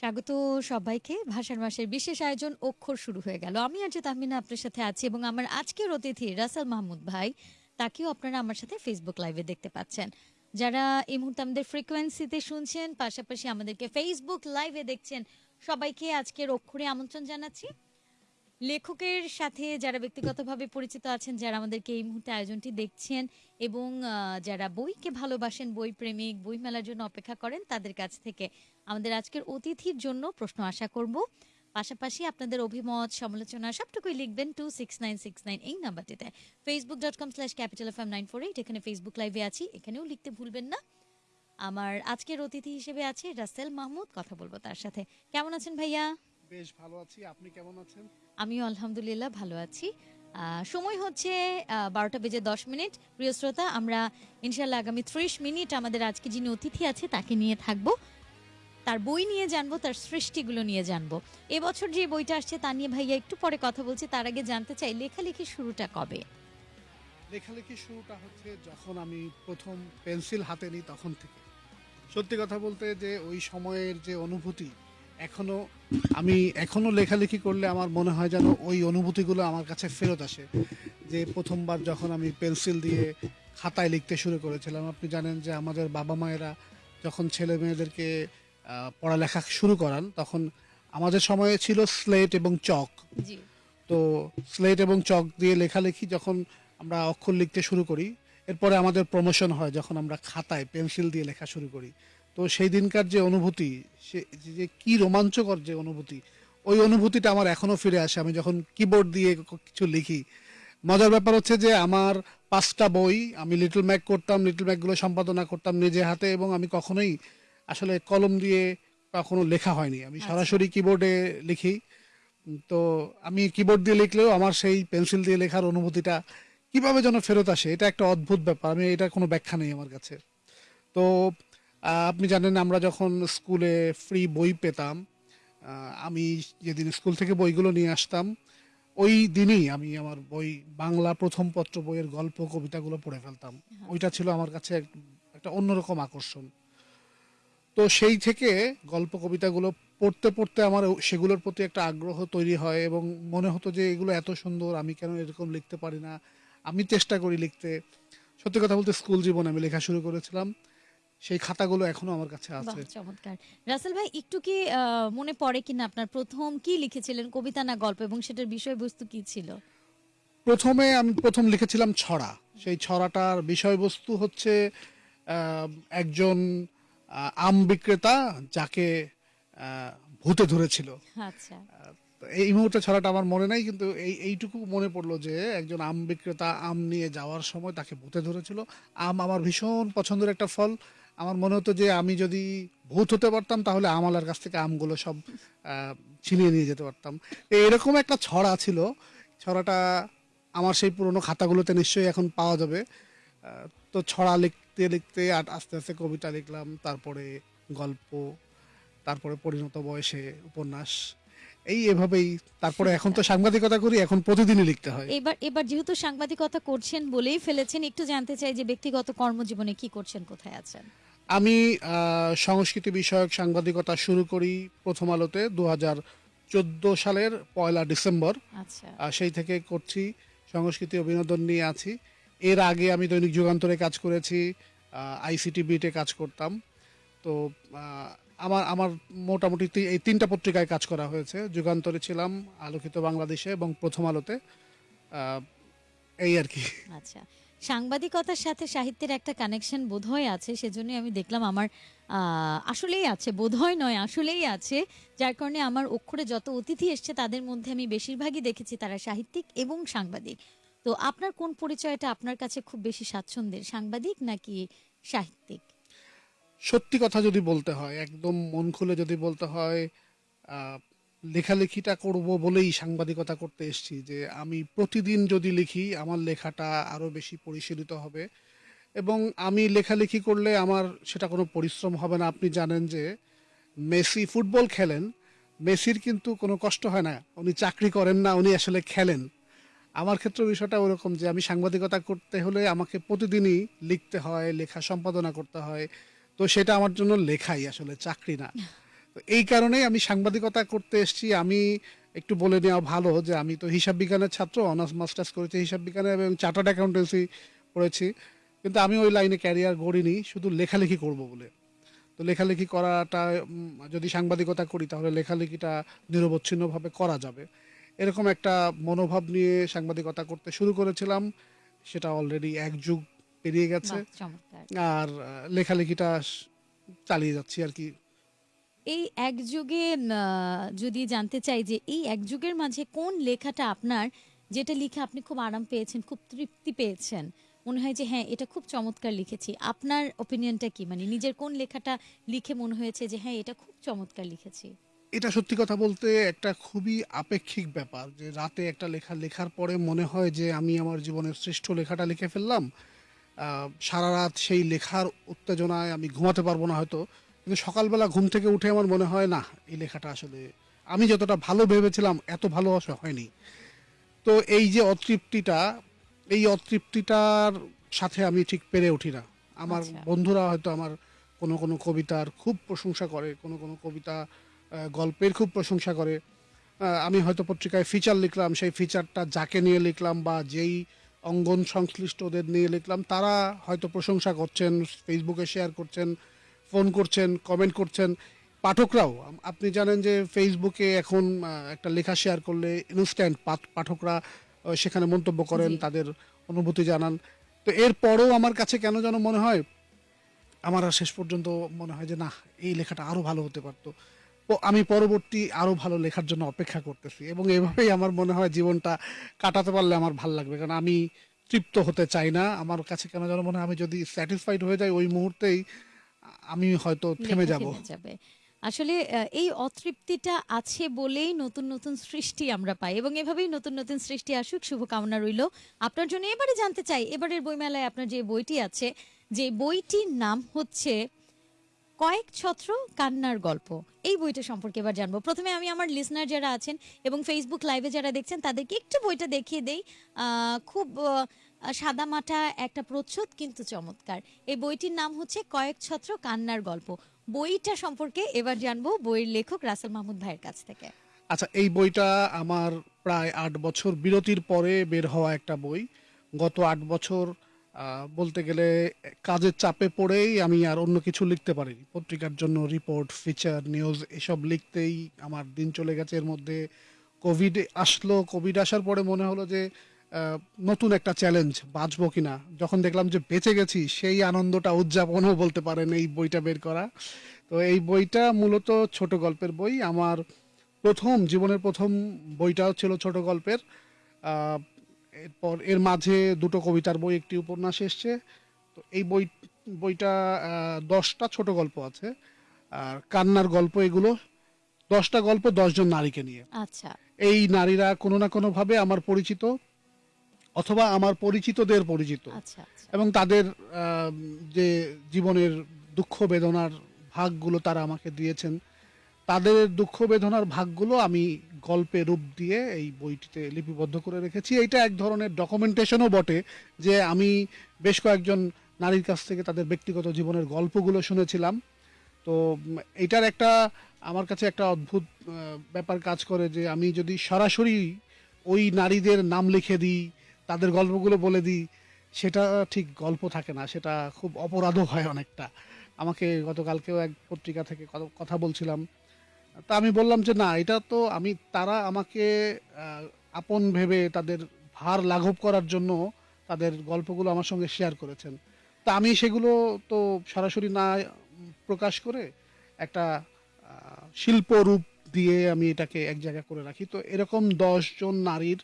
স্বাগত সবাইকে। ভাষার মাসের বিশেষ আয়োজন অক্ষর শুরু হয়ে গেল। আমি আজ তাহমিনা আপনার সাথে আছি এবং আমার আজকের অতিথি রাসেল মাহমুদ ভাই। তাকেও আপনারা আমার সাথে ফেসবুক লাইভে দেখতে পাচ্ছেন। যারা এই মুহূর্তে আমাদের ফ্রিকোয়েন্সিতে শুনছেন, পাশাপাশি আমাদেরকে ফেসবুক লাইভে দেখছেন, সবাইকে আজকের অক্ষরে আমন্ত্রণ জানাচ্ছি। লেখকের সাথে যারা ব্যক্তিগতভাবে পরিচিত আছেন, যারা আমাদেরকে এই মুহূর্তে আয়োজনটি দেখছেন এবং যারা বইকে ভালোবাসেন, বই প্রেমিক, বই মেলার জন্য অপেক্ষা করেন, তাদের কাছ থেকে আমাদের আজকের অতিথির জন্য প্রশ্ন আশা করব। পাশাপাশি আপনাদের অভিমত সমালোচনা সবটুকুই লিখবেন two six nine six nine এই নাম্বারটিতে। Facebook dot com slash capital F M nine four eight এখানে ফেসবুক লাইভে আছি এখানেও লিখতে ভুলবেন না। আমার আজকের অতিথি হিসেবে আছে রাসেল মাহমুদ কথা বলব তার সাথে। কেমন আছেন ভাইয়া? বেশ ভালো আছি আপনি কেমন আছেন? আমিও আলহামদুলিল্লাহ ভালো আছি। আহ, সময় হচ্ছে বারোটা বেজে দশ মিনিট। প্রিয় শ্রোতা আমরা ইনশাল্লাহ আগামী ত্রিশ মিনিট আমাদের আজকে যিনি অতিথি আছে তাকে নিয়ে থাকব। তার বই নিয়ে জানব, তার সৃষ্টিগুলো নিয়ে জানব। এবছর যে বইটা আসছে তা নিয়ে ভাইয়া একটু পরে কথা বলছি, তার আগে জানতে চাই লেখালেখির শুরুটা কবে? লেখালেখি শুরুটা হচ্ছে যখন আমি প্রথম পেন্সিল হাতে নিই তখন থেকে। সত্যি কথা বলতে যে ওই সময়ের যে অনুভূতি, এখনও আমি এখনও লেখালেখি করলে আমার মনে হয় যেন ওই অনুভূতিগুলো আমার কাছে ফেরত আসে। যে প্রথমবার যখন আমি পেন্সিল দিয়ে খাতায় লিখতে শুরু করেছিলাম, আপনি জানেন যে আমাদের বাবা মায়েরা যখন ছেলে মেয়েদেরকে পড়ালেখা শুরু করান তখন আমাদের সময়ে ছিল স্লেট এবং চক। তো স্লেট এবং চক দিয়ে লেখালেখি যখন আমরা অক্ষর লিখতে শুরু করি এরপরে আমাদের প্রমোশন হয় যখন আমরা খাতায় পেন্সিল দিয়ে লেখা শুরু করি। তো সেই দিনকার যে অনুভূতি সে যে কি রোমাঞ্চকর যে অনুভূতি ওই অনুভূতিটা আমার এখনও ফিরে আসে। আমি যখন কিবোর্ড দিয়ে কিছু লিখি মজার ব্যাপার হচ্ছে যে আমার পাঁচটা বই আমি লিটল ম্যাক করতাম লিটল ম্যাকগুলো সম্পাদনা করতাম নিজে হাতে এবং আমি কখনোই আসলে কলম দিয়ে কখনো লেখা হয়নি। আমি সরাসরি কিবোর্ডে লিখি। তো আমি কিবোর্ড দিয়ে লিখলেও আমার সেই পেন্সিল দিয়ে লেখার অনুভূতিটা কীভাবে যেন ফেরত আসে এটা একটা অদ্ভুত ব্যাপার। আমি এটা কোনো ব্যাখ্যা নেই আমার কাছে। তো আপনি জানেন আমরা যখন স্কুলে ফ্রি বই পেতাম আমি যেদিন স্কুল থেকে বইগুলো নিয়ে আসতাম ওই দিনই আমি আমার বই বাংলা প্রথম পত্র বইয়ের গল্প কবিতাগুলো পড়ে ফেলতাম। ওইটা ছিল আমার কাছে এক- একটা অন্যরকম আকর্ষণ। তো সেই থেকে গল্প কবিতাগুলো পড়তে পড়তে আমার সেগুলোর প্রতি একটা আগ্রহ তৈরি হয় এবং মনে হতো যে এগুলো এত সুন্দর আমি কেন এরকম লিখতে পারি না? আমি চেষ্টা করি লিখতে। সত্যি কথা বলতে স্কুল জীবনে আমি লেখা শুরু করেছিলাম। সেই খাতাগুলো এখনও আমার কাছে আছে। চমৎকার। রাসেল ভাই একটু কি মনে পড়ে কিনা আপনার? প্রথম কি লিখেছিলেন? কবিতা না গল্প? এবং সেটার বিষয়বস্তু কি ছিল? প্রথমে আমি প্রথম লিখেছিলাম ছড়া। সেই ছড়াটার বিষয়বস্তু হচ্ছে একজন আম বিক্রেতা যাকে ভূতে ধরেছিল। আচ্ছা। এই মুহূর্তে ছড়াটা আমার মনে নাই কিন্তু এই এইটুকু মনে পড়ল যে একজন আম বিক্রেতা আম নিয়ে যাওয়ার সময় তাকে ভূতে ধরেছিল। আম আমার ভীষণ পছন্দের একটা ফল। আমার মনে হতো যে আমি যদি ভূত হতে পারতাম তাহলে আমালার কাছ থেকে আমগুলো সব ছিনিয়ে নিয়ে যেতে পারতাম। তো এরকম একটা ছড়া ছিল। ছড়াটা আমার সেই পুরনো খাতাগুলোতে নিশ্চয়ই এখন পাওয়া যাবে। তো ছড়া লিখতে লিখতে আর আস্তে আস্তে কবিতা লিখলাম তারপরে গল্প তারপরে পরিণত বয়সে উপন্যাস। এই এভাবেই তারপরে এখন তো সাংবাদিকতা করি এখন প্রতিদিনই লিখতে হয়। এবার এবার যেহেতু সাংবাদিকতা করছেন বলেই ফেলেছেন একটু জানতে চাই যে ব্যক্তিগত কর্মজীবনে কি করছেন কোথায় আছেন? আমি আহ, সংস্কৃতি বিষয়ক সাংবাদিকতা শুরু করি প্রথম আলোতে দু হাজার চোদ্দ সালের পয়লা ডিসেম্বর। আচ্ছা। সেই থেকে করছি সংস্কৃতি ও বিনোদন নিয়ে আছি। এর আগে আমি দৈনিক যুগান্তরে কাজ করেছি আইসিটি বিটে কাজ করতাম। তো আমার আমার মোটামুটি এই তিনটা পত্রিকায় কাজ করা হয়েছে। যুগান্তরে ছিলাম, আলোকিত বাংলাদেশে এবং প্রথম আলোতে এই আর কি। আচ্ছা। সাংবাদিকতার সাথে সাহিত্যের একটা কানেকশন বোধহয় আছে সেজন্য আমি দেখলাম আমার আসলেই আছে, বোধহয় নয়, আসলেই আছে। যার কারণে আমার অক্ষরে যত অতিথি এসছে, তাদের মধ্যে আমি বেশিরভাগই দেখেছি তারা সাহিত্যিক এবং সাংবাদিক। তো আপনার কোন পরিচয়টা আপনার কাছে খুব বেশি স্বাচ্ছন্দ্যের? সাংবাদিক নাকি সাহিত্যিক? সত্যি কথা যদি বলতে হয়, একদম মন খুলে যদি বলতে হয় লেখালেখিটা করব বলেই সাংবাদিকতা করতে এসেছি যে আমি প্রতিদিন যদি লিখি, আমার লেখাটা আরও বেশি পরিশীলিত হবে। এবং আমি লেখালেখি করলে আমার সেটা কোনো পরিশ্রম হবে না। আপনি জানেন যে মেসি ফুটবল খেলেন, মেসির কিন্তু কোনো কষ্ট হয় না। উনি চাকরি করেন না, উনি আসলে খেলেন। আমার ক্ষেত্রে বিষয়টা ওরকম যে আমি সাংবাদিকতা করতে হলে আমাকে প্রতিদিনই লিখতে হয়, লেখা সম্পাদনা করতে হয়। তো সেটা আমার জন্য লেখাই আসলে, চাকরি না। তো এই কারণেই আমি সাংবাদিকতা করতে এসেছি। আমি একটু বলে নেওয়া ভালো যে আমি তো হিসাব বিজ্ঞানের ছাত্র, অনার্স, মাস্টার্স করেছি হিসাব বিজ্ঞানে এবং চার্টার্ড অ্যাকাউন্টেন্সি পড়েছি। কিন্তু আমি ওই লাইনে ক্যারিয়ার গড়িনি, শুধু লেখালেখি করব বলে। তো লেখালেখি করাটা যদি সাংবাদিকতা করি তাহলে লেখালেখিটা নিরবচ্ছিন্নভাবে করা যাবে। এরকম একটা মনোভাব নিয়ে সাংবাদিকতা করতে শুরু করেছিলাম সেটা অলরেডি এক যুগ পেরিয়ে গেছে। আর লেখালেখিটা চালিয়ে যাচ্ছি আর কি। এই এক যুগে যদি জানতে চাই যে এই এক যুগের মাঝে কোন লেখাটা আপনার যেটা লিখে আপনি খুব আরাম পেয়েছেন খুব তৃপ্তি পেয়েছেন মনে হয় যে হ্যাঁ এটা খুব চমৎকার লিখেছি। আপনার ওপিনিয়নটা কি? মানে নিজের কোন লেখাটা লিখে মনে হয়েছে যে হ্যাঁ এটা খুব চমৎকার লিখেছি? এটা সত্যি কথা বলতে একটা খুবই আপেক্ষিক ব্যাপার যে রাতে একটা লেখা লেখার পরে মনে হয় যে আমি আমার জীবনের শ্রেষ্ঠ লেখাটা লিখে ফেললাম। সারা রাত সেই লেখার উত্তেজনায় আমি ঘুমাতে পারব না হয়তো। কিন্তু সকালবেলা ঘুম থেকে উঠে আমার মনে হয় না এই লেখাটা আসলে আমি যতটা ভালো ভেবেছিলাম এত ভালো হয়নি। তো এই যে অতৃপ্তিটা এই অতৃপ্তিটার সাথে আমি ঠিক পেরে উঠি না। আমার আচ্ছা। বন্ধুরা হয়তো আমার কোনো কোনো কবিতার খুব প্রশংসা করে কোনো কোনো কবিতা গল্পের খুব প্রশংসা করে। আমি হয়তো পত্রিকায় ফিচার লিখলাম সেই ফিচারটা যাকে নিয়ে লিখলাম বা যেই অঙ্গন সংশ্লিষ্টদের নিয়ে লিখলাম তারা হয়তো প্রশংসা করছেন ফেসবুকে শেয়ার করছেন ফোন করছেন কমেন্ট করছেন। পাঠকরাও আপনি জানেন যে ফেসবুকে এখন একটা লেখা শেয়ার করলে ইনস্ট্যান্ট পাঠকরা সেখানে মন্তব্য করেন তাদের অনুভূতি জানান। তো এরপরও আমার কাছে কেন যেন মনে হয় আমার আর শেষ পর্যন্ত মনে হয় যে না এই লেখাটা আরও ভালো হতে পারতো। আমি পরবর্তী আরও ভালো লেখার জন্য অপেক্ষা করতেছি। এবং এভাবেই আমার মনে হয় জীবনটা কাটাতে পারলে আমার ভালো লাগবে। কারণ আমি তৃপ্ত হতে চাই না। আমার কাছে কেন যেন মনে হয় আমি যদি স্যাটিসফাইড হয়ে যাই ওই মুহূর্তেই আমি হয়তো থেমে যাব। আসলে এই অতৃপ্তিটা আছে বলেই নতুন নতুন সৃষ্টি আমরা পাই। এবং এভাবেই নতুন নতুন সৃষ্টি আসুক শুভকামনা রইল আপনার জন্য। এবারে জানতে চাই এবারের বইমেলায় আপনার যে বইটি আছে যে বইটির নাম হচ্ছে কয়েক ছত্র কান্নার গল্প। এই বইটা সম্পর্কে এবার জানব। প্রথমে আমি আমার লিসনার যারা আছেন এবং ফেসবুক লাইভে যারা দেখছেন, তাদেরকে একটু বইটা দেখিয়ে দেই। খুব সাদা মাটা একটা প্রচ্ছদ, কিন্তু চমৎকার। এই বইটির নাম হচ্ছে কয়েক ছত্র কান্নার গল্প। বইটা সম্পর্কে এবার জানব বইয়ের লেখক রাসেল মাহমুদ ভাইয়ের কাছ থেকে। আচ্ছা এই বইটা আমার প্রায় আট বছর বিরতির পরে বের হওয়া একটা বই। গত আট বছর বলতে গেলে কাজের চাপে পড়েই আমি আর অন্য কিছু লিখতে পারিনি। পত্রিকার জন্য রিপোর্ট ফিচার নিউজ এসব লিখতেই আমার দিন চলে গেছে। এর মধ্যে কোভিড আসলো। কোভিড আসার পরে মনে হলো যে নতুন একটা চ্যালেঞ্জ বাঁচবো কিনা। যখন দেখলাম যে বেঁচে গেছি, সেই আনন্দটা উদযাপনও বলতে পারেন এই বইটা বের করা। তো এই বইটা মূলত ছোট গল্পের বই। আমার প্রথম, জীবনের প্রথম বইটাও ছিল ছোট গল্পের। এরপর এর মাঝে দুটো কবিতার বই একটি উপন্যাস এসছে। তো এই বই বইটা দশটা ছোট গল্প আছে। আর কান্নার গল্প এগুলো। দশটা গল্প দশজন নারীকে নিয়ে। আচ্ছা। এই নারীরা কোনো না কোনো ভাবে আমার পরিচিত অথবা আমার পরিচিতদের পরিচিত। আচ্ছা আচ্ছা। এবং তাদের আহ, যে জীবনের দুঃখ বেদনার ভাগগুলো তারা আমাকে দিয়েছেন। তাদের দুঃখ বেদনার ভাগগুলো আমি গল্পে রূপ দিয়ে এই বইটিতে লিপিবদ্ধ করে রেখেছি। এটা এক ধরনের ডকুমেন্টেশনও বটে যে আমি বেশ কয়েকজন নারীর কাছ থেকে তাদের ব্যক্তিগত জীবনের গল্পগুলো শুনেছিলাম। তো এটার একটা, আমার কাছে একটা অদ্ভুত ব্যাপার কাজ করে যে আমি যদি সরাসরি ওই নারীদের নাম লিখে দিই, তাদের গল্পগুলো বলে দিই, সেটা ঠিক গল্প থাকে না, সেটা খুব অপরাধও হয় অনেকটা। আমাকে গতকালকেও এক পত্রিকা থেকে কথা- বলছিলাম তা আমি বললাম যে না, এটা তো আমি, তারা আমাকে আপন ভেবে তাদের ভার লাঘব করার জন্য তাদের গল্পগুলো আমার সঙ্গে শেয়ার করেছেন। তা আমি সেগুলো তো সরাসরি না প্রকাশ করে একটা শিল্প রূপ দিয়ে আমি এটাকে এক জায়গায় করে রাখি। তো এরকম জন নারীর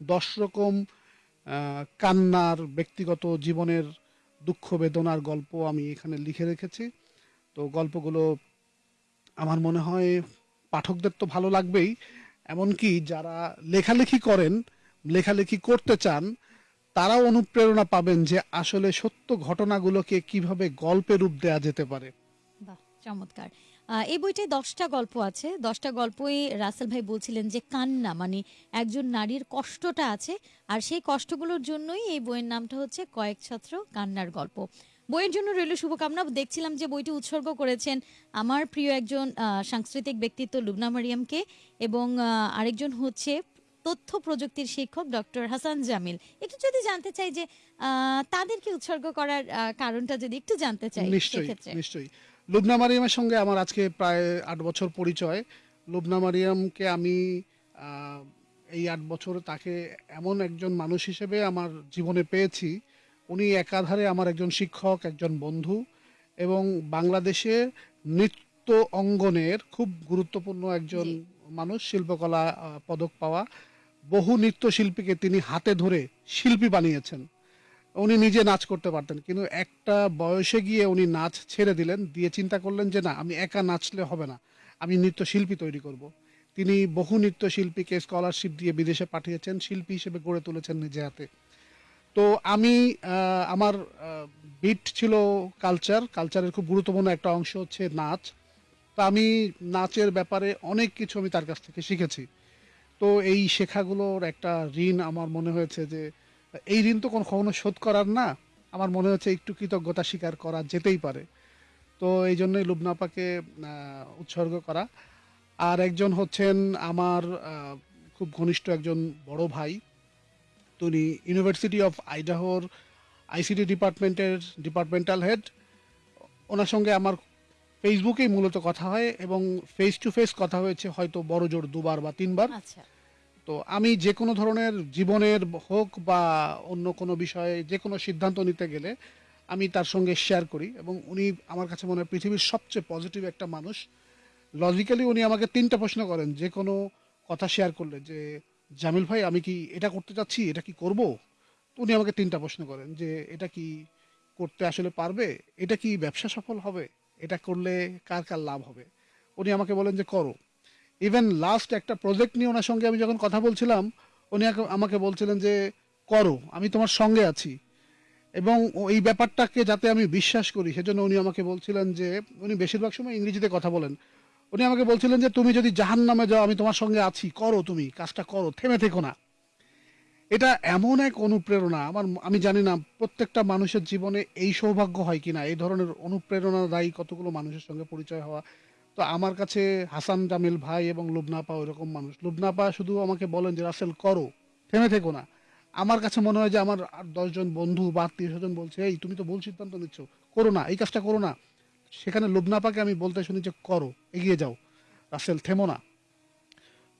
দশ রকম কান্নার ব্যক্তিগত জীবনের দুঃখ বেদনার গল্প আমি এখানে লিখে রেখেছি। তো গল্পগুলো আমার মনে হয় পাঠকদের তো ভালো লাগবেই। এমনকি যারা লেখালেখি করেন, লেখালেখি করতে চান, তারাও অনুপ্রেরণা পাবেন যে আসলে সত্য ঘটনাগুলোকে কীভাবে গল্পে রূপ দেয়া যেতে পারে। চমৎকার। এই বইটায় দশটা গল্প আছে। দশটা গল্পই রাসেল ভাই বলছিলেন যে কান্না মানে একজন নারীর কষ্টটা আছে, আর সেই কষ্টগুলোর জন্যই এই বইয়ের নামটা হচ্ছে কয়েক ছত্র কান্নার গল্প। বইয়ের জন্য রইল শুভকামনা। দেখছিলাম যে বইটি উৎসর্গ করেছেন আমার প্রিয় একজন সাংস্কৃতিক ব্যক্তিত্ব লুবনা মারিয়ামকে এবং আরেকজন হচ্ছে তথ্য প্রযুক্তির শিক্ষক ডক্টর হাসান জামিল। একটু যদি জানতে চাই যে তাদেরকে উৎসর্গ করার কারণটা যদি একটু জানতে চাই নিশ্চয়ই নিশ্চয়ই। লুবনা মারিয়ামের সঙ্গে আমার আজকে প্রায় আট বছর পরিচয়। লুবনা মারিয়ামকে আমি এই আট বছর তাকে এমন একজন মানুষ হিসেবে আমার জীবনে পেয়েছি। উনি একাধারে আমার একজন শিক্ষক একজন বন্ধু এবং বাংলাদেশে নৃত্য অঙ্গনের খুব গুরুত্বপূর্ণ একজন মানুষ শিল্পকলা পদক পাওয়া। বহু নৃত্যশিল্পীকে তিনি হাতে ধরে শিল্পী বানিয়েছেন। উনি নিজে নাচ করতে পারতেন কিন্তু একটা বয়সে গিয়ে উনি নাচ ছেড়ে দিলেন দিয়ে চিন্তা করলেন যে না আমি একা নাচলে হবে না আমি নৃত্যশিল্পী তৈরি করব। তিনি বহু নৃত্যশিল্পীকে স্কলারশিপ দিয়ে বিদেশে পাঠিয়েছেন শিল্পী হিসেবে গড়ে তুলেছেন নিজে হাতে। তো আমি আমার বিট ছিল কালচার কালচারের খুব গুরুত্বপূর্ণ একটা অংশ হচ্ছে নাচ। তো আমি নাচের ব্যাপারে অনেক কিছু আমি তার কাছ থেকে শিখেছি। তো এই শেখাগুলোর একটা ঋণ আমার মনে হয়েছে যে, এই ঋণ তো কোনো কখনো শোধ করার না। আমার মনে হচ্ছে একটু কৃতজ্ঞতা স্বীকার করা যেতেই পারে। তো এই জন্যই লুবনাপাকে উৎসর্গ করা। আর একজন হচ্ছেন আমার খুব ঘনিষ্ঠ একজন বড় ভাই। তিনি ইউনিভার্সিটি অফ আইডাহোর আইসিটি ডিপার্টমেন্টের ডিপার্টমেন্টাল হেড ওনার সঙ্গে আমার ফেসবুকেই মূলত কথা হয় এবং ফেস টু ফেস কথা হয়েছে হয়তো বড় জোর দুবার বা তিনবার। আচ্ছা। তো আমি যে কোনো ধরনের জীবনের হোক বা অন্য কোনো বিষয়ে যে কোনো সিদ্ধান্ত নিতে গেলে আমি তার সঙ্গে শেয়ার করি এবং উনি আমার কাছে মনে হয় পৃথিবীর সবচেয়ে পজিটিভ একটা মানুষ। লজিক্যালি উনি আমাকে তিনটা প্রশ্ন করেন যে কোনো কথা শেয়ার করলে যে জামিল ভাই, আমি কি এটা করতে চাচ্ছি? এটা কি করব? উনি আমাকে তিনটা প্রশ্ন করেন যে, এটা কি করতে আসলে পারবে? এটা কি ব্যবসা সফল হবে? এটা করলে কার কার লাভ হবে? উনি আমাকে বলেন যে, করো। ইভেন লাস্ট একটা প্রজেক্ট নিয়ে ওনার সঙ্গে আমি যখন কথা বলছিলাম, উনি আমাকে বলছিলেন যে, করো, আমি তোমার সঙ্গে আছি। এবং এই ব্যাপারটাকে যাতে আমি বিশ্বাস করি, সেজন্য উনি আমাকে বলছিলেন যে, উনি বেশিরভাগ সময় ইংরেজিতে কথা বলেন। উনি আমাকে বলছিলেন যে, তুমি যদি জাহান নামে যাও, আমি তোমার সঙ্গে আছি। করো তুমি, কাজটা করো, থেমে থেকো না। এটা এমন এক অনুপ্রেরণা। আমার, আমি জানি না প্রত্যেকটা মানুষের জীবনে এই সৌভাগ্য হয় কিনা। এই ধরনের অনুপ্রেরণাদায়ী কতগুলো মানুষের সঙ্গে পরিচয় হওয়া। তো আমার কাছে হাসান, জামিল ভাই এবং লুবনাপা ওইরকম মানুষ। লুবনাপা শুধু আমাকে বলেন যে, রাসেল, করো, থেমে থেকো না। আমার কাছে মনে হয় যে, আমার আর দশজন বন্ধু বা আত্মীয় স্বজন বলছে, এই, তুমি তো ভুল সিদ্ধান্ত নিচ্ছ। করো না, এই কাজটা করো না। সেখানে লুবনাপাকে আমি বলতে শুনি যে করো, এগিয়ে যাও। রাসেল, থেমো না।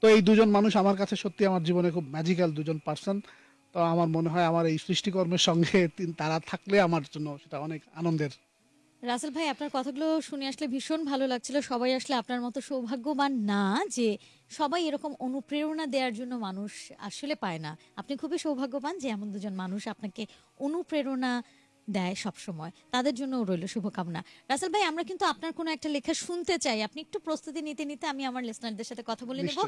তো এই দুজন মানুষ আমার কাছে সত্যি আমার জীবনে খুব ম্যাজিক্যাল দুজন পার্সন তো আমার মনে হয় আমার এই সৃষ্টিকর্মের সঙ্গে তারা থাকলে আমার জন্য সেটা অনেক আনন্দের। রাসেল ভাই, আপনার কথাগুলো শুনে আসলে ভীষণ ভালো লাগছিল। সবাই আসলে আপনার মতো সৌভাগ্যবান না যে সবাই এরকম অনুপ্রেরণা দেওয়ার জন্য মানুষ আসলে পায় না। আপনি খুবই সৌভাগ্যবান যে এমন দুজন মানুষ আপনাকে অনুপ্রেরণা দেয় সব সময় তাদের জন্য রইল শুভকামনা। রাসেল ভাই আমরা কিন্তু আপনার কোনো একটা লেখা শুনতে চাই। আপনি একটু প্রস্তুতি নিতে নিতে আমি আমার লিসনারদের সাথে কথা বলে নেব।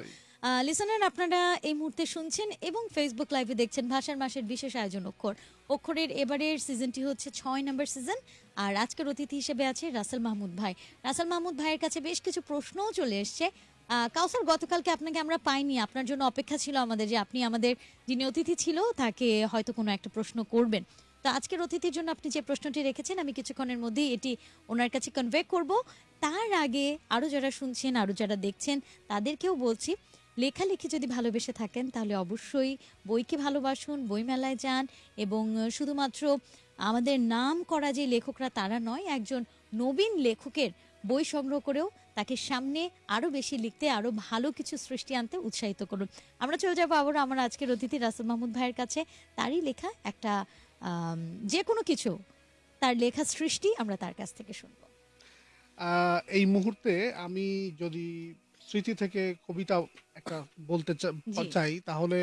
লিসনার আপনারা এই মুহূর্তে শুনছেন এবং ফেসবুক লাইভে দেখছেন ভাষার মাসের বিশেষ আয়োজন অক্ষর। অক্ষরের এবারের সিজনটি হচ্ছে ছয় নম্বর সিজন আর আজকের অতিথি হিসেবে আছে রাসেল মাহমুদ ভাই। রাসেল মাহমুদ ভাইয়ের কাছে বেশ কিছু প্রশ্নও চলে এসছে। আহ, কাউসার গতকালকে আপনাকে আমরা পাইনি। আপনার জন্য অপেক্ষা ছিল আমাদের যে আপনি আমাদের যিনি অতিথি ছিল তাকে হয়তো কোনো একটা প্রশ্ন করবেন। তো আজকের অতিথির জন্য আপনি যে প্রশ্নটি রেখেছেন, আমি কিছুক্ষণের মধ্যেই এটি ওনার কাছে কনভে করব। তার আগে আরও যারা শুনছেন আরও যারা দেখছেন, তাদেরকেও বলছি, লেখালেখি যদি ভালোবেসে থাকেন, তাহলে অবশ্যই বইকে ভালোবাসুন, বইমেলায় যান এবং শুধুমাত্র আমাদের নাম করা যে লেখকরা তারা নয়, একজন নবীন লেখকের বই সংগ্রহ করেও তাকে সামনে আরও বেশি লিখতে আরও ভালো কিছু সৃষ্টি আনতে উৎসাহিত করুন। আমরা চলে যাব আবার আমার আজকের অতিথি রাসেল মাহমুদ ভাইয়ের কাছে। তারই লেখা একটা যে কোনো কিছু তার লেখা সৃষ্টি আমরা তার কাছ থেকে শুনব। এই মুহূর্তে আমি যদি স্মৃতি থেকে কবিতা একটা বলতে চাই তাহলে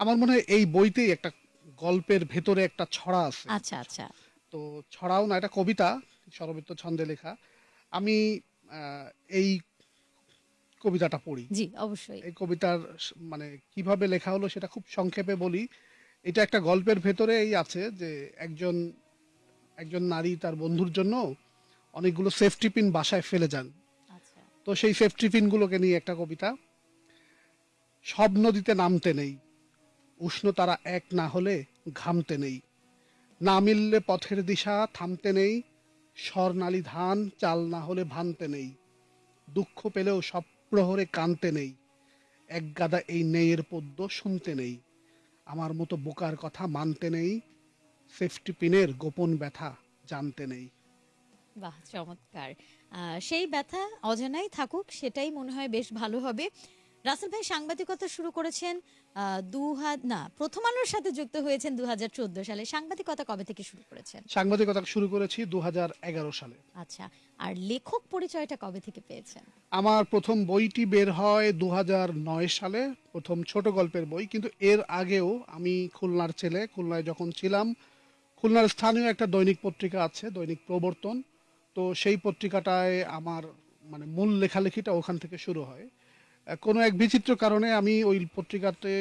আমার মনে হয় এই বইতেই একটা গল্পের ভেতরে একটা ছড়া আছে। আচ্ছা আচ্ছা। তো ছড়াও না এটা কবিতা স্বরবৃত্ত ছন্দে লেখা। আমি এই কবিতাটা পড়ি। জি অবশ্যই। এই কবিতার মানে কীভাবে লেখা হলো সেটা খুব সংক্ষেপে বলি। এটা একটা গল্পের ভেতরে এই আছে যে একজন একজন নারী তার বন্ধুর জন্য অনেকগুলো সেফটি পিন বাসায় ফেলে যান। আচ্ছা। তো সেই সেফটি পিনগুলোকে নিয়ে একটা কবিতা সব নদীতে নামতে নেই উষ্ণ তারা এক না হলে ঘামতে নেই না মিললে পথের দিশা থামতে নেই স্বর্ণালী ধান চাল না হলে ভানতে নেই দুঃখ পেলেও সব প্রহরে কানতে নেই এক গাদা এই নেয়ের পদ্য শুনতে নেই। আমার মতো বোকার কথা মানতে নেই সেফটি পিনের গোপন ব্যথা জানতে নেই। বাহ, চমৎকার। সেই ব্যথা অজানাই থাকুক, সেটাই মনে হয় বেশ ভালো হবে। রাসেল ভাই, সাংবাদিকতা শুরু করেছেন। দু না প্রথম আলোর সাথে যুক্ত হয়েছেন দুহাজার চোদ্দ সালে। সাংবাদিকতা কবে থেকে শুরু করেছেন? সাংবাদিকতা শুরু করেছি দু হাজার এগারো সালে। আচ্ছা আর লেখক পরিচয়টা কবে থেকে পেয়েছেন? আমার প্রথম বইটি বের হয় দু হাজার নয় সালে প্রথম ছোট গল্পের বই। কিন্তু এর আগেও আমি খুলনার ছেলে খুলনায় যখন ছিলাম খুলনার স্থানীয় একটা দৈনিক পত্রিকা আছে দৈনিক প্রবর্তন। তো সেই পত্রিকাটায় আমার মানে মূল লেখালেখিটা ওখান থেকে শুরু হয়। কোনো এক বিচিত্র কারণে আমি ওই পত্রিকাতে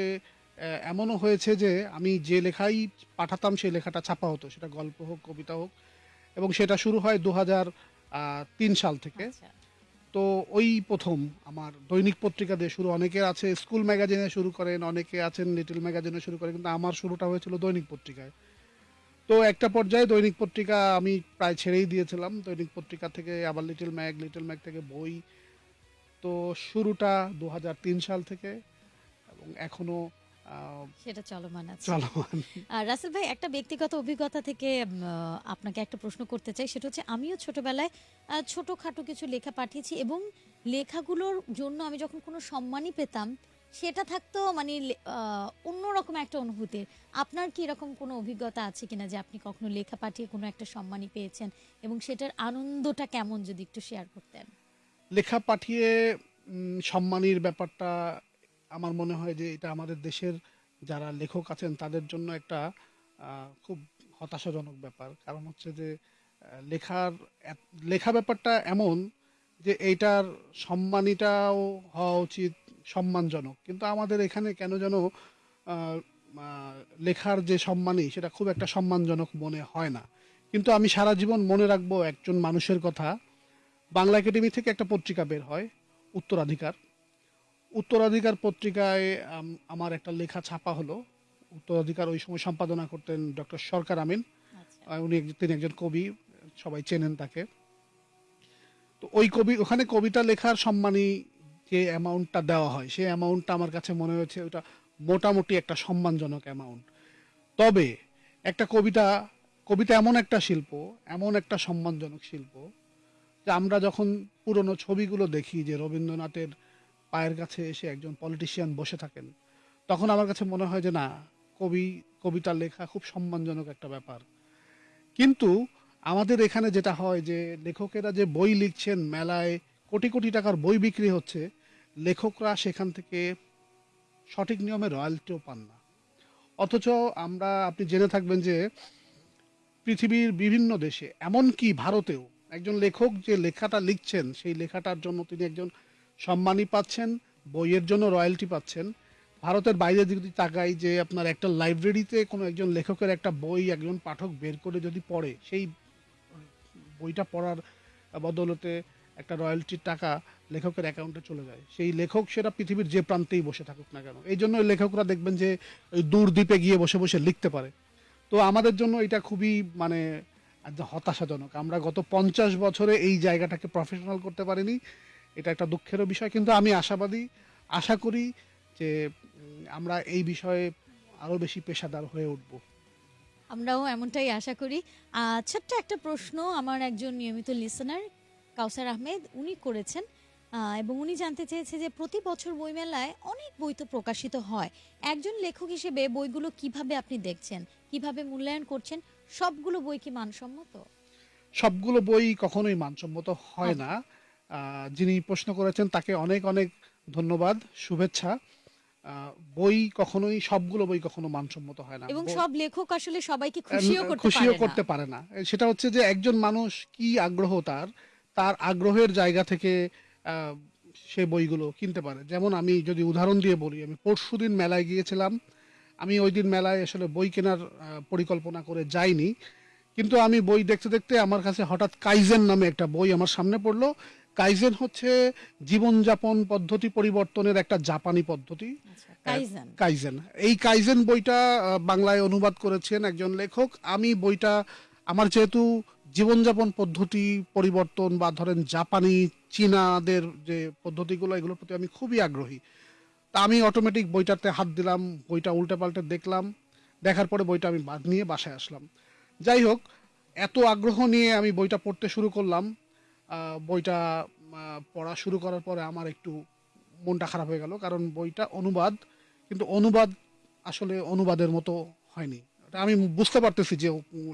এমনও হয়েছে যে আমি যে লেখাই পাঠাতাম সেই লেখাটা ছাপা হতো। সেটা গল্প হোক কবিতা হোক এবং সেটা শুরু হয় দু তিন সাল থেকে। আচ্ছা। তো ওই প্রথম আমার দৈনিক পত্রিকা দিয়ে শুরু। অনেকের আছে স্কুল ম্যাগাজিনে শুরু করেন অনেকে আছেন লিটল ম্যাগাজিনে শুরু করেন কিন্তু আমার শুরুটা হয়েছিল দৈনিক পত্রিকায়। তো একটা পর্যায়ে দৈনিক পত্রিকা আমি প্রায় ছেড়েই দিয়েছিলাম। দৈনিক পত্রিকা থেকে আবার লিটল ম্যাগ লিটল ম্যাগ থেকে বই তো শুরুটা দু হাজার তিন সাল থেকে এবং এখনও সেটা চলমান আছে। চলমান। আর রাসেল ভাই একটা ব্যক্তিগত অভিজ্ঞতা থেকে আপনাকে একটা প্রশ্ন করতে চাই। সেটা হচ্ছে আমিও ছোটবেলায় ছোটখাটো কিছু লেখা পাঠিয়েছি এবং লেখাগুলোর জন্য আমি যখন কোনো সম্মানই পেতাম সেটা থাকতো মানে অন্যরকম একটা অনুভূতির আপনার কি এরকম কোনো অভিজ্ঞতা আছে কিনা যে আপনি কখনো লেখা পাঠিয়ে কোনো একটা সম্মানই পেয়েছেন এবং সেটার আনন্দটা কেমন যদি একটু শেয়ার করতেন? লেখা পাঠিয়ে সম্মানীর ব্যাপারটা আমার মনে হয় যে এটা আমাদের দেশের যারা লেখক আছেন তাদের জন্য একটা খুব হতাশাজনক ব্যাপার। কারণ হচ্ছে যে লেখার লেখা ব্যাপারটা এমন যে এইটার সম্মানীটাও হওয়া উচিত, সম্মানজনক। কিন্তু আমাদের এখানে কেন যেন লেখার যে সম্মানী সেটা খুব একটা সম্মানজনক মনে হয় না। কিন্তু আমি সারা জীবন মনে রাখব একজন মানুষের কথা বাংলা একাডেমি থেকে একটা পত্রিকা বের হয় উত্তরাধিকার। উত্তরাধিকার পত্রিকায় আমার একটা লেখা ছাপা হলো। উত্তরাধিকার ওই সময় সম্পাদনা করতেন ডক্টর সরকার আমিন। আচ্ছা। উনি তিনি একজন কবি সবাই চেনেন তাকে। তো ওই কবি ওখানে কবিতা লেখার সম্মানী যে অ্যামাউন্টটা দেওয়া হয় সেই অ্যামাউন্টটা আমার কাছে মনে হয়েছে ওটা মোটামুটি একটা সম্মানজনক অ্যামাউন্ট তবে একটা কবিতা কবিতা এমন একটা শিল্প এমন একটা সম্মানজনক শিল্প যে আমরা যখন পুরনো ছবিগুলো দেখি যে রবীন্দ্রনাথের পায়ের কাছে এসে একজন পলিটিশিয়ান বসে থাকেন, তখন আমার কাছে মনে হয় যে না, কবি কবিতা লেখা খুব সম্মানজনক একটা ব্যাপার। কিন্তু আমাদের এখানে যেটা হয় যে লেখকেরা যে বই লিখছেন, মেলায় কোটি কোটি টাকার বই বিক্রি হচ্ছে, লেখকরা সেখান থেকে সঠিক নিয়মে রয়্যালটিও পান না। অথচ আমরা, আপনি জেনে থাকবেন যে পৃথিবীর বিভিন্ন দেশে, এমনকি ভারতেও একজন লেখক যে লেখাটা লিখছেন, সেই লেখাটার জন্য তিনি একজন সম্মানী পাচ্ছেন, বইয়ের জন্য রয়্যালটি পাচ্ছেন। ভারতের বাইরে যদি তাকাই যে আপনার একটা লাইব্রেরিতে কোনো একজন লেখকের একটা বই একজন পাঠক বের করে যদি পড়ে, সেই বইটা পড়ার বদলতে একটা রয়্যালটির টাকা লেখকের অ্যাকাউন্টে চলে যায়। সেই লেখক সেটা পৃথিবীর যে প্রান্তেই বসে থাকুক না কেন। এই জন্য লেখকরা দেখবেন যে ওই দূর দ্বীপে গিয়ে বসে বসে লিখতে পারে। তো আমাদের জন্য এটা খুবই মানে হতাশাজনক। আমরা গত পঞ্চাশ বছরে এই জায়গাটাকে প্রফেশনাল করতে পারিনি। এটা একটা দুঃখেরও বিষয়, কিন্তু আমি আশাবাদী, আশা করি যে আমরা এই বিষয়ে আরও বেশি পেশাদার হয়ে উঠব। আমরাও এমনটাই আশা করি। ছোট্ট একটা প্রশ্ন আমার একজন নিয়মিত লিসনার কাউসার আহমেদ, উনি করেছেন। এবং উনি জানতে চেয়েছে যে, প্রতি বছর বইমেলায় অনেক বই তো প্রকাশিত হয়। একজন লেখক হিসেবে বইগুলো কীভাবে আপনি দেখছেন? কীভাবে মূল্যায়ন করছেন? সবগুলো বই কি মানসম্মত? সবগুলো বই কখনোই মানসম্মত হয় না। যিনি প্রশ্ন করেছেন তাকে অনেক অনেক ধন্যবাদ শুভেচ্ছা। বই কখনোই সবগুলো বই কখনো মানসম্মত হয় না। এবং সব লেখক আসলে সবাইকে খুশিও করতে খুশিও পারে করতে না পারে না। সেটা হচ্ছে যে একজন মানুষ কি আগ্রহ তার তার আগ্রহের জায়গা থেকে আহ, সে বইগুলো কিনতে পারে। যেমন আমি যদি উদাহরণ দিয়ে বলি আমি পরশুদিন মেলায় গিয়েছিলাম আমি ওই দিন মেলায় আসলে বই কেনার পরিকল্পনা করে যাইনি। কিন্তু আমি বই দেখতে দেখতে আমার কাছে হঠাৎ কাইজেন নামে একটা বই আমার সামনে পড়ল। কাইজেন হচ্ছে জীবনযাপন পদ্ধতি পরিবর্তনের একটা জাপানি পদ্ধতি। আচ্ছা কাইজেন। কাইজেন। এই কাইজেন বইটা বাংলায় অনুবাদ করেছেন একজন লেখক। আমি বইটা আমার যেহেতু জীবনযাপন পদ্ধতি পরিবর্তন বা ধরেন জাপানি চীনাদের যে পদ্ধতিগুলো এগুলোর প্রতি আমি খুবই আগ্রহী। তা আমি অটোমেটিক বইটাতে হাত দিলাম, বইটা উল্টে পাল্টে দেখলাম, দেখার পরে বইটা আমি বাদ নিয়ে বাসায় আসলাম। যাই হোক, এত আগ্রহ নিয়ে আমি বইটা পড়তে শুরু করলাম। বইটা পড়া শুরু করার পরে আমার একটু মনটা খারাপ হয়ে গেল, কারণ বইটা অনুবাদ, কিন্তু অনুবাদ আসলে অনুবাদের মতো হয়নি। আমি বুঝতে পারতেছি যে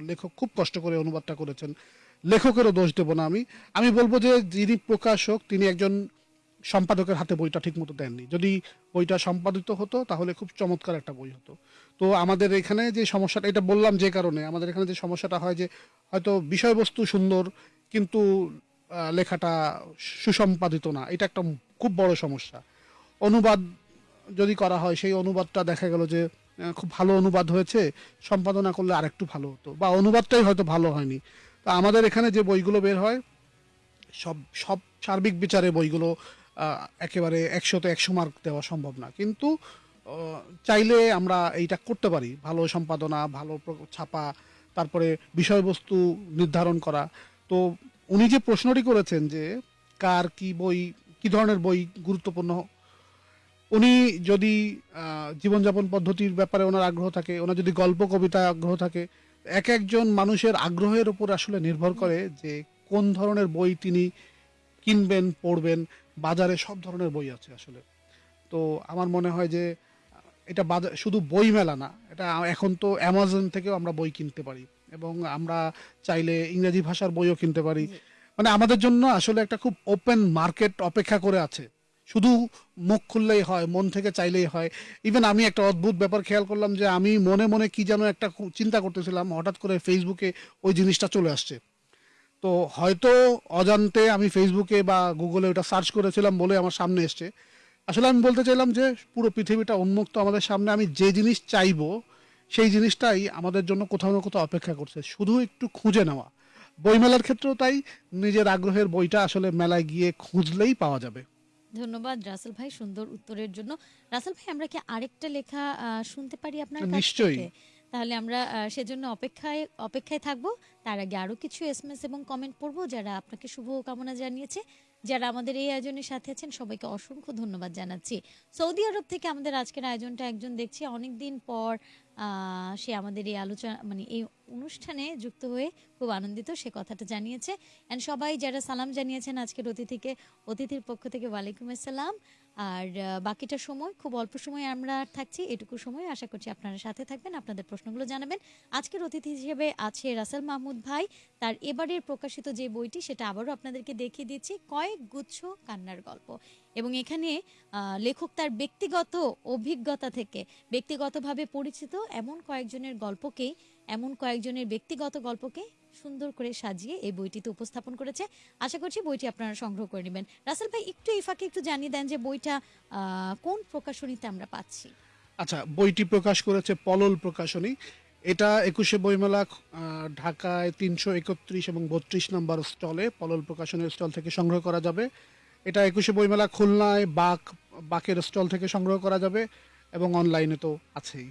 লেখক খুব কষ্ট করে অনুবাদটা করেছেন। লেখকেরও দোষ দেব না আমি। আমি বলব যে যিনি প্রকাশক, তিনি একজন সম্পাদকের হাতে বইটা ঠিকমতো দেননি। যদি বইটা সম্পাদিত হতো, তাহলে খুব চমৎকার একটা বই হতো। তো আমাদের এখানে যে সমস্যাটা, এটা বললাম যে কারণে, আমাদের এখানে যে সমস্যাটা হয় যে, হয়তো বিষয়বস্তু সুন্দর, কিন্তু লেখাটা সুসম্পাদিত না। এটা একটা খুব বড় সমস্যা। অনুবাদ যদি করা হয়, সেই অনুবাদটা দেখা গেল যে খুব ভালো অনুবাদ হয়েছে, সম্পাদনা করলে আরেকটু ভালো হতো। বা অনুবাদটাই হয়তো ভালো হয়নি। তো আমাদের এখানে যে বইগুলো বের হয়, সব সব সার্বিক বিচারে বইগুলো একেবারে একশোতে একশো মার্ক দেওয়া সম্ভব না। কিন্তু চাইলে আমরা এইটা করতে পারি। ভালো সম্পাদনা, ভালো ছাপা, তারপরে বিষয়বস্তু নির্ধারণ করা। তো উনি যে প্রশ্নটি করেছেন যে, কার কি বই, কি ধরনের বই গুরুত্বপূর্ণ, উনি যদি জীবনযাপন পদ্ধতির ব্যাপারে ওনার আগ্রহ থাকে, ওনার যদি গল্প, কবিতায় আগ্রহ থাকে, এক একজন মানুষের আগ্রহের উপর আসলে নির্ভর করে যে কোন ধরনের বই তিনি কিনবেন, পড়বেন। বাজারে সব ধরনের বই আছে আসলে। তো আমার মনে হয় যে এটা বাজার শুধু বই মেলা না এটা এখন তো অ্যামাজন থেকেও আমরা বই কিনতে পারি এবং আমরা চাইলে ইংরেজি ভাষার বইও কিনতে পারি। মানে আমাদের জন্য আসলে একটা খুব ওপেন মার্কেট অপেক্ষা করে আছে। শুধু মুখ খুললেই হয় মন থেকে চাইলেই হয়। ইভেন আমি একটা অদ্ভুত ব্যাপার খেয়াল করলাম যে আমি মনে মনে কি যেন একটা চিন্তা করতেছিলাম হঠাৎ করে ফেসবুকে ওই জিনিসটা চলে আসছে। তো হয়তো অজান্তে আমি ফেসবুকে বা গুগলে ওটা সার্চ করেছিলাম বলে আমার সামনে এসছে। আসলে আমি বলতে চাইলাম যে পুরো পৃথিবীটা উন্মুক্ত আমাদের সামনে আমি যে জিনিস চাইব সেই জিনিসটাই আমাদের জন্য কোথাও না কোথাও অপেক্ষা করছে। শুধু একটু খুঁজে নেওয়া। বইমেলার ক্ষেত্রেও তাই নিজের আগ্রহের বইটা আসলে মেলায় গিয়ে খুঁজলেই পাওয়া যাবে। ধন্যবাদ রাসেল ভাই সুন্দর উত্তরের জন্য। রাসেল ভাই আমরা কি আরেকটা লেখা শুনতে পারি আপনার কাছ নিশ্চয়ই। তাহলে আমরা সেজন্য অপেক্ষায় অপেক্ষায় থাকব। তার আগে আরও কিছু এসএমএস এবং কমেন্ট পড়ব যারা আপনাকে শুভ কামনা জানিয়েছে। যারা আমাদের এই আয়োজনের সাথে আছেন সবাইকে অসংখ্য ধন্যবাদ জানাচ্ছি। সৌদি আরব থেকে আমাদের আজকের আয়োজনটা একজন দেখছি অনেকদিন পর আহ, সে আমাদের এই আলোচনা মানে এই অনুষ্ঠানে যুক্ত হয়ে খুব আনন্দিত সে কথাটা জানিয়েছে। এন্ড সবাই যারা সালাম জানিয়েছেন আজকের অতিথিকে অতিথির পক্ষ থেকে ওয়ালাইকুম আসসালাম। আর বাকিটা সময় খুব অল্প সময় আমরা থাকছি, এটুকু সময় আশা করছি আপনারা সাথে থাকবেন, আপনাদের প্রশ্নগুলো জানাবেন। আজকের অতিথি হিসেবে আছে রাসেল মাহমুদ ভাই, তার এবারের প্রকাশিত যে বইটি সেটা আবারও আপনাদেরকে দেখিয়ে দিচ্ছি, কয়েক গুচ্ছ কান্নার গল্প। এবং এখানে লেখক তার ব্যক্তিগত অভিজ্ঞতা থেকে, ব্যক্তিগতভাবে পরিচিত এমন কয়েকজনের গল্পকেই এমন কয়েকজনের ব্যক্তিগত গল্পকে সুন্দর করে সাজিয়ে এই বইটিতে উপস্থাপন করেছে। আশা করছি বইটি আপনারা সংগ্রহ করে নেবেন। রাসেল ভাই, একটু এই ফাঁকে একটু জানিয়ে দেন যে বইটা কোন প্রকাশনীতে আমরা পাচ্ছি? আচ্ছা বইটি প্রকাশ করেছে পলল প্রকাশনী। এটা একুশে বইমেলা ঢাকায় তিনশো একত্রিশ এবং বত্রিশ নম্বর স্টলে, পলল প্রকাশনের স্টল থেকে সংগ্রহ করা যাবে। এটা একুশে বইমেলা, খুলনায় বাক, বাকের স্টল থেকে সংগ্রহ করা যাবে এবং অনলাইনে তো আছেই।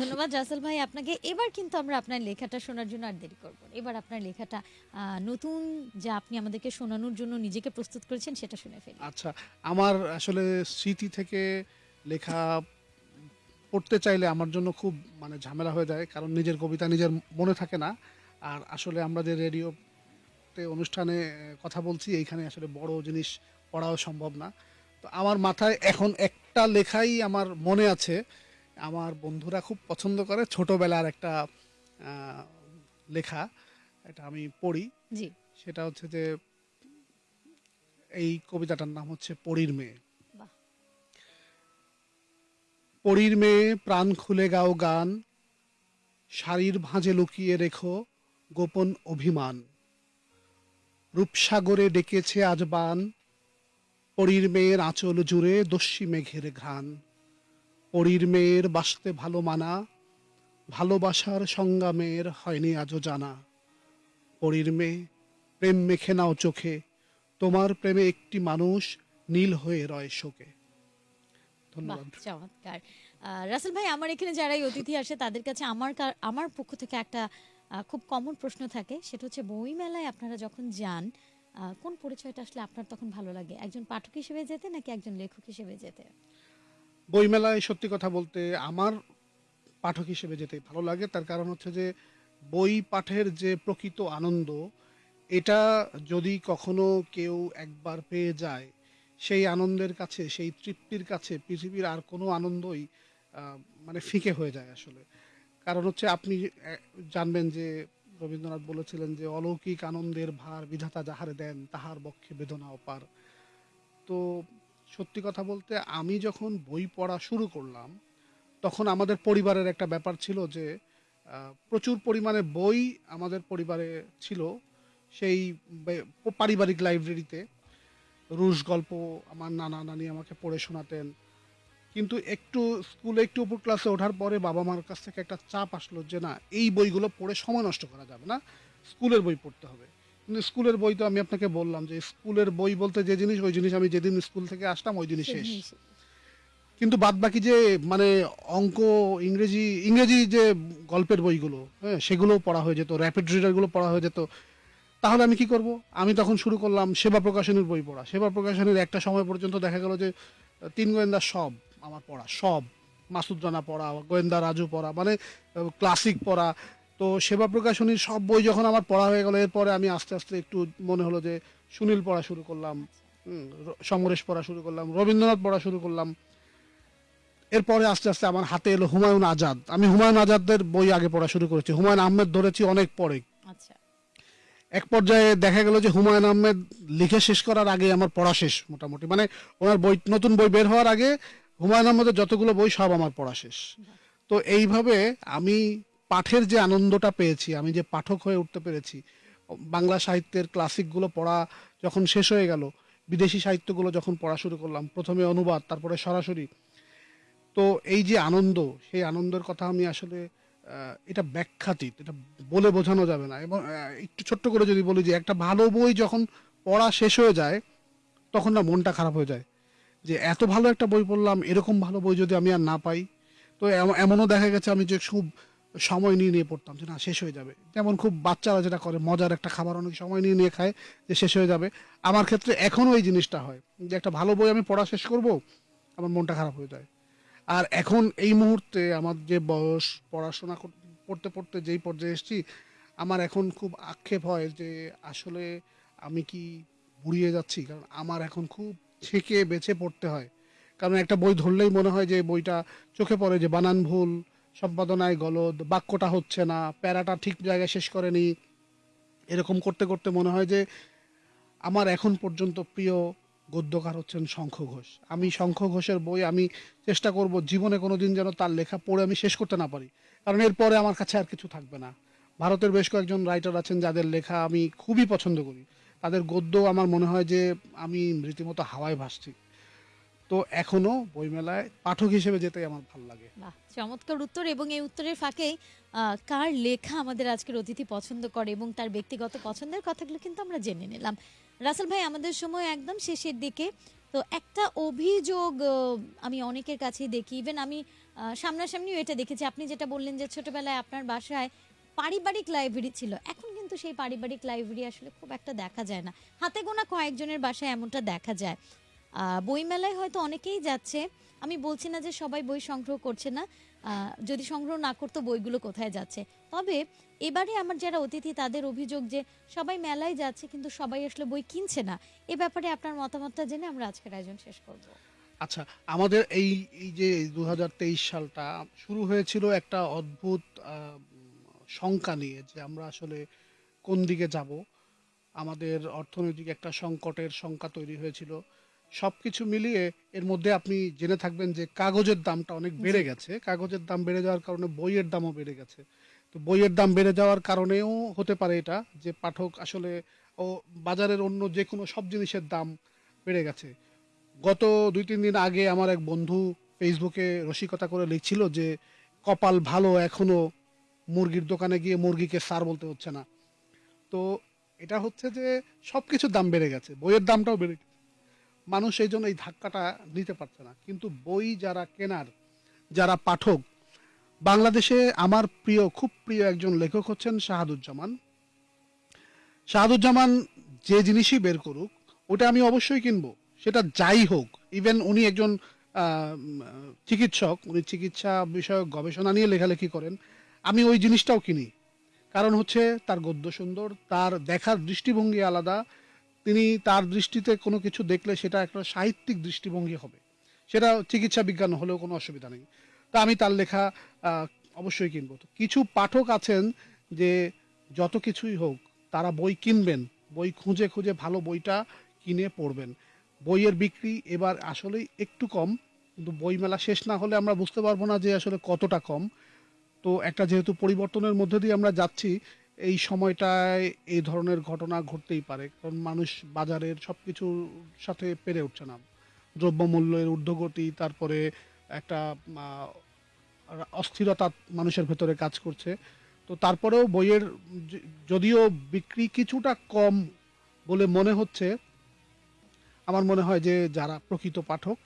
ধন্যবাদ রাসেল ভাই। আপনাকে এবার কিন্তু আমরা আপনার লেখাটা শোনার জন্য আর দেরি করব। এবার আপনার লেখাটা নতুন যা আপনি আমাদেরকে শোনানোর জন্য নিজেকে প্রস্তুত করেছেন সেটা শুনে ফেলি। আচ্ছা আমার আসলে স্মৃতি থেকে লেখা পড়তে চাইলে আমার জন্য খুব মানে ঝামেলা হয়ে যায়, কারণ নিজের কবিতা নিজের মনে থাকে না। আর আসলে আমরা যে রেডিওতে অনুষ্ঠানে কথা বলছি, এইখানে আসলে বড় জিনিস পড়াও সম্ভব না। তো আমার মাথায় এখন একটা লেখাই আমার মনে আছে আমার বন্ধুরা খুব পছন্দ করে। ছোটবেলার একটা লেখা এটা আমি পড়ি। জি। সেটা হচ্ছে যে এই কবিতাটার নাম হচ্ছে পরীর মেয়ে। পরীর মেয়ে প্রাণ খুলে গাও গান শাড়ির ভাঁজে লুকিয়ে রেখো গোপন অভিমান। রূপসাগরে ডেকেছে আজ বান পরীর মেয়ের আঁচল জুড়ে দস্যি মেঘের ঘ্রাণ। পরীর মেয়ের বাসতে ভালো মানা, ভালোবাসার সংগ্রামের হয়নি আজও জানা। পরীর মেয়ে, প্রেম মেখে নাও চোখে, তোমার প্রেমে একটি মানুষ নীল হয়ে রয় শোকে। ধন্যবাদ। চমৎকার। রাসেল ভাই, আমার এখানে যারাই অতিথি আসে, তাদের কাছে আমার আমার পক্ষ থেকে একটা খুব কমন প্রশ্ন থাকে। সেটা হচ্ছে বই মেলায় আপনারা যখন যান কোন পরিচয়টা আসলে আপনার তখন ভালো লাগে? একজন পাঠক হিসেবে যেতে নাকি একজন লেখক হিসেবে যেতে? বইমেলায় সত্যি কথা বলতে আমার পাঠক হিসেবে যেতে ভালো লাগে। তার কারণ হচ্ছে যে, বই পাঠের যে প্রকৃত আনন্দ, এটা যদি কখনো কেউ একবার পেয়ে যায়, সেই আনন্দের কাছে, সেই তৃপ্তির কাছে পৃথিবীর আর কোনো আনন্দই মানে ফিকে হয়ে যায় আসলে। কারণ হচ্ছে আপনি জানবেন যে, রবীন্দ্রনাথ বলেছিলেন যে, অলৌকিক আনন্দের ভার বিধাতা যাহারে দেন, তাহার বক্ষে বেদনা অপার। তো সত্যি কথা বলতে আমি যখন বই পড়া শুরু করলাম, তখন আমাদের পরিবারের একটা ব্যাপার ছিল যে প্রচুর পরিমাণে বই আমাদের পরিবারে ছিল সেই পারিবারিক লাইব্রেরিতে। রুশ গল্প আমার নানা নানি আমাকে পড়ে শোনাতেন। কিন্তু একটু স্কুলে একটু উপর ক্লাসে ওঠার পরে বাবা মার কাছ থেকে একটা চাপ আসলো যে, না, এই বইগুলো পড়ে সময় নষ্ট করা যাবে না। স্কুলের বই পড়তে হবে। কিন্তু স্কুলের বই তো আমি আপনাকে বললাম যে স্কুলের বই বলতে যে জিনিস ওই জিনিস আমি যেদিন স্কুল থেকে আসতাম ওই দিনই শেষ। কিন্তু বাদ বাকি যে মানে অঙ্ক ইংরেজি ইংরেজি যে গল্পের বইগুলো হ্যাঁ সেগুলোও পড়া হয়ে যেত র্যাপিড রিডারগুলো পড়া হয়ে যেত। তাহলে আমি কি করব? আমি তখন শুরু করলাম সেবা প্রকাশনের বই পড়া। সেবা প্রকাশনের একটা সময় পর্যন্ত দেখা গেল যে তিন গোয়েন্দা সব আমার পড়া সব। মাসুদ রানা পড়া গোয়েন্দা রাজু পড়া মানে ক্লাসিক পড়া। তো সেবা প্রকাশনীর সব বই যখন আমার পড়া হয়ে গেল এরপরে আমি আস্তে আস্তে একটু মনে হলো যে সুনীল পড়া শুরু করলাম সমরেশ পড়া শুরু করলাম রবীন্দ্রনাথ পড়া শুরু করলাম। এরপরে আস্তে আস্তে আমার হাতে এলো হুমায়ুন আজাদ। আমি হুমায়ুন আজাদের বই আগে পড়া শুরু করেছি। হুমায়ুন আহমেদ ধরেছি অনেক পরে আচ্ছা। এক পর্যায়ে দেখা গেল যে হুমায়ুন আহমেদ লিখে শেষ করার আগে আমার পড়া শেষ মোটামুটি। মানে ওনার বই নতুন বই বের হওয়ার আগে হুমায়ুন আহমেদের যতগুলো বই সব আমার পড়া শেষ। তো এইভাবে আমি পাঠের যে আনন্দটা পেয়েছি, আমি যে পাঠক হয়ে উঠতে পেরেছি, বাংলা সাহিত্যের ক্লাসিকগুলো পড়া যখন শেষ হয়ে গেল, বিদেশি সাহিত্যগুলো যখন পড়া শুরু করলাম, প্রথমে অনুবাদ, তারপরে সরাসরি। তো এই যে আনন্দ, সেই আনন্দের কথা আমি আসলে এটা ব্যাখ্যাতীত, এটা বলে বোঝানো যাবে না। এবং একটু ছোট্ট করে যদি বলি যে, একটা ভালো বই যখন পড়া শেষ হয়ে যায়, তখন না মনটা খারাপ হয়ে যায়। যে এত ভালো একটা বই পড়লাম, এরকম ভালো বই যদি আমি আর না পাই, তো এমনও দেখা গেছে আমি যে খুব সময় নিয়ে নিয়ে পড়তাম যে না, শেষ হয়ে যাবে। যেমন খুব বাচ্চারা যেটা করে, মজার একটা খাবার অনেক সময় নিয়ে নিয়ে খায় যে শেষ হয়ে যাবে। আমার ক্ষেত্রে এখনও এই জিনিসটা হয় যে একটা ভালো বই আমি পড়া শেষ করব, আমার মনটা খারাপ হয়ে যায়। আর এখন এই মুহূর্তে আমার যে বয়স, পড়াশোনা পড়তে পড়তে যেই পর্যায়ে এসেছি, আমার এখন খুব আক্ষেপ হয় যে আসলে আমি কি বুড়িয়ে যাচ্ছি? কারণ আমার এখন খুব ছেঁকে বেছে পড়তে হয়। কারণ একটা বই ধরলেই মনে হয় যে বইটা চোখে পড়ে যে বানান ভুল সম্পাদনায় গলদ, বাক্যটা হচ্ছে না, প্যারাটা ঠিক জায়গায় শেষ করেনি। এরকম করতে করতে মনে হয় যে আমার এখন পর্যন্ত প্রিয় গদ্যকার হচ্ছেন শঙ্খ ঘোষ। আমি শঙ্খ ঘোষের বই আমি চেষ্টা করব জীবনে কোনো দিন যেন তার লেখা পড়ে আমি শেষ করতে না পারি। কারণ এরপরে আমার কাছে আর কিছু থাকবে না। ভারতের বেশ কয়েকজন রাইটার আছেন যাদের লেখা আমি খুবই পছন্দ করি। তাদের গদ্য আমার মনে হয় যে আমি রীতিমতো হাওয়ায় ভাসছি। তো এখনও বইমেলায় পাঠক হিসেবে যেতেই আমার ভালো লাগে। চমৎকার উত্তর এবং এই উত্তরের আহ, কার লেখা আমাদের আজকের অতিথি পছন্দ করে এবং তার ব্যক্তিগত পছন্দের কথাগুলো কিন্তু আমরা জেনে নিলাম। রাসেল ভাই আমাদের সময় একদম শেষের দিকে। তো একটা অভিযোগ আমি অনেকের কাছেই দেখি। ইভেন আমি সামনাসামনিও এটা দেখেছি। আপনি যেটা বললেন যে ছোটবেলায় আপনার বাসায় পারিবারিক লাইব্রেরি ছিল এখন কিন্তু সেই পারিবারিক লাইব্রেরি আসলে খুব একটা দেখা যায় না। হাতে গোনা কয়েকজনের বাসায় এমনটা দেখা যায়। বইমেলায় হয়তো অনেকেই যাচ্ছে। আমি বলছি না যে সবাই বই সংগ্রহ করছে না। যদি সংগ্রহ না করতো বইগুলো কোথায় যাচ্ছে? তবে এবারে আমার যারা অতিথি তাদের অভিযোগ যে সবাই মেলায় যাচ্ছে কিন্তু সবাই আসলে বই কিনছে না। এ ব্যাপারে আপনার মতামতটা জেনে আমরা আজকের আয়োজন শেষ করব। আচ্ছা আমাদের এই এই যে দু হাজার তেইশ সালটা শুরু হয়েছিল একটা অদ্ভুত শঙ্কা নিয়ে যে আমরা আসলে কোন দিকে যাব। আমাদের অর্থনৈতিক একটা সংকটের শঙ্কা তৈরি হয়েছিল। সব কিছু মিলিয়ে এর মধ্যে আপনি জেনে থাকবেন যে কাগজের দামটা অনেক বেড়ে গেছে। কাগজের দাম বেড়ে যাওয়ার কারণে বইয়ের দামও বেড়ে গেছে। তো বইয়ের দাম বেড়ে যাওয়ার কারণেও হতে পারে এটা যে পাঠক আসলে ও বাজারের অন্য যে কোনো সব জিনিসের দাম বেড়ে গেছে। গত দুই তিন দিন আগে আমার এক বন্ধু ফেসবুকে রসিকতা করে লিখছিল যে কপাল ভালো এখনও মুরগির দোকানে গিয়ে মুরগিকে সার বলতে হচ্ছে না। তো এটা হচ্ছে যে সবকিছুর দাম বেড়ে গেছে। বইয়ের দামটাও বেড়ে গেছে। মানুষ এই জন্য এই ধাক্কাটা নিতে পারছে না। কিন্তু বই যারা কেনার, যারা পাঠক, বাংলাদেশে আমার প্রিয়, খুব প্রিয় একজন লেখক হচ্ছেন শাহাদুজ্জামান। শাহাদুজ্জামান যে জিনিসই বের করুক, ওটা আমি অবশ্যই কিনবো। সেটা যাই হোক ইভেন উনি একজন চিকিৎসক, উনি চিকিৎসা বিষয়ক গবেষণা নিয়ে লেখালেখি করেন, আমি ওই জিনিসটাও কিনি। কারণ হচ্ছে তার গদ্য সুন্দর, তার দেখার দৃষ্টিভঙ্গি আলাদা তিনি তার দৃষ্টিতে কোনো কিছু দেখলে সেটা একটা সাহিত্যিক দৃষ্টিভঙ্গি হবে। সেটা চিকিৎসা বিজ্ঞান হলেও কোনো অসুবিধা নেই। তা আমি তার লেখা অবশ্যই কিনবো। কিছু পাঠক আছেন যে যত কিছুই হোক তারা বই কিনবেন, বই খুঁজে খুঁজে ভালো বইটা কিনে পড়বেন। বইয়ের বিক্রি এবার আসলেই একটু কম, কিন্তু বইমেলা শেষ না হলে আমরা বুঝতে পারব না যে আসলে কতটা কম। তো একটা যেহেতু পরিবর্তনের মধ্যে দিয়ে আমরা যাচ্ছি এই সময়টায় এই ধরনের ঘটনা ঘটতেই পারে, কারণ মানুষ বাজারের সব কিছুর সাথে পেরে উঠছে না। দ্রব্যমূল্যের ঊর্ধ্বগতি, তারপরে একটা অস্থিরতা মানুষের ভেতরে কাজ করছে। তো তারপরেও বইয়ের যদিও বিক্রি কিছুটা কম বলে মনে হচ্ছে, আমার মনে হয় যে যারা প্রকৃত পাঠক,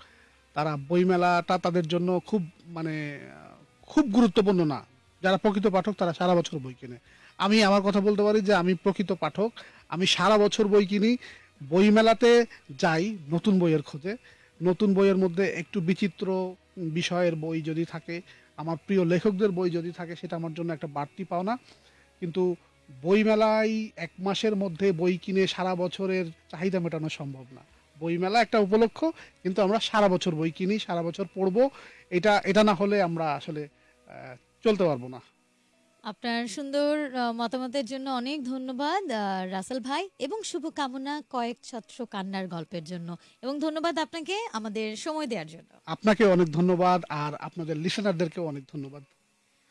তারা বইমেলাটা তাদের জন্য খুব মানে খুব গুরুত্বপূর্ণ না। যারা প্রকৃত পাঠক, তারা সারা বছর বই কিনে। আমি আমার কথা বলতে পারি যে আমি প্রকৃত পাঠক। আমি সারা বছর বই কিনি। বইমেলাতে যাই নতুন বইয়ের খোঁজে। নতুন বইয়ের মধ্যে একটু বিচিত্র বিষয়ের বই যদি থাকে, আমার প্রিয় লেখকদের বই যদি থাকে, সেটা আমার জন্য একটা বাড়তি পাওনা। কিন্তু বইমেলায় এক মাসের মধ্যে বই কিনে সারা বছরের চাহিদা মেটানো সম্ভব না। বইমেলা একটা উপলক্ষ, কিন্তু আমরা সারা বছর বই কিনি, সারা বছর পড়ব। এটা এটা না হলে আমরা আসলে চলতে পারব না। আপনার সুন্দর মতামতের জন্য অনেক ধন্যবাদ রাসেল ভাই এবং শুভকামনা কয়েক ছত্র কান্নার গল্পের জন্য। এবং ধন্যবাদ আপনাকে আমাদের সময় দেওয়ার জন্য। আপনাকে অনেক ধন্যবাদ আর আপনাদের লিসেনারদেরকেও অনেক ধন্যবাদ।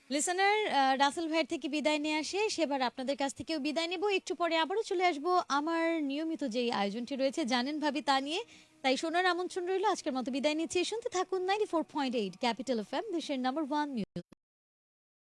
লিসনার রাসেল ভাইয়ের থেকে বিদায় নিয়ে আসে। সেবার আপনাদের কাছ থেকেও বিদায় নেব। একটু পরে আবারও চলে আসব আমার নিয়মিত যেই আয়োজনটি রয়েছে জানেন ভাবি তা নিয়ে। তাই শোনার আমন্ত্রণ রইল। আজকের মতো বিদায় নিচ্ছি। শুনতে থাকুন ninety four point eight capital F M দেশের নাম্বার ওয়ান